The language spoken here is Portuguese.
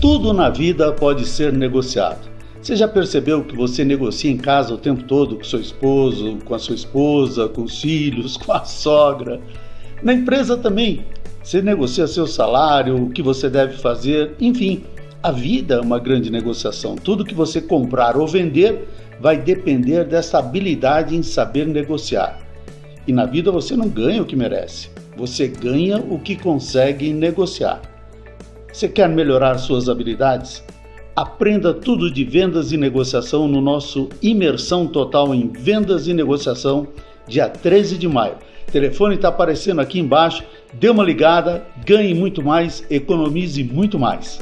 Tudo na vida pode ser negociado. Você já percebeu que você negocia em casa o tempo todo com seu esposo, com a sua esposa, com os filhos, com a sogra? Na empresa também. Você negocia seu salário, o que você deve fazer, enfim. A vida é uma grande negociação. Tudo que você comprar ou vender vai depender dessa habilidade em saber negociar. E na vida você não ganha o que merece, você ganha o que consegue negociar. Você quer melhorar suas habilidades? Aprenda tudo de vendas e negociação no nosso Imersão Total em Vendas e Negociação, dia 13 de maio. O telefone está aparecendo aqui embaixo. Dê uma ligada, ganhe muito mais, economize muito mais.